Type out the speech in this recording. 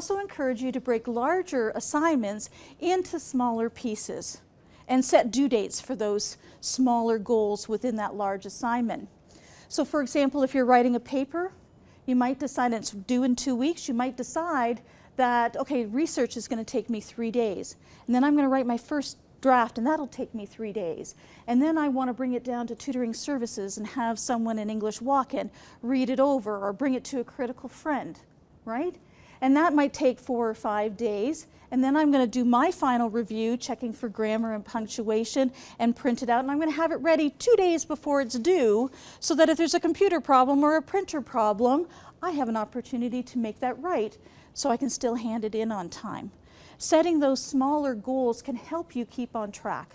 also encourage you to break larger assignments into smaller pieces and set due dates for those smaller goals within that large assignment. So for example, if you're writing a paper, you might decide it's due in two weeks, you might decide that, okay, research is going to take me three days. And then I'm going to write my first draft and that'll take me three days. And then I want to bring it down to tutoring services and have someone in English walk in, read it over or bring it to a critical friend, right? And that might take four or five days. And then I'm going to do my final review, checking for grammar and punctuation and print it out. And I'm going to have it ready two days before it's due so that if there's a computer problem or a printer problem, I have an opportunity to make that right so I can still hand it in on time. Setting those smaller goals can help you keep on track.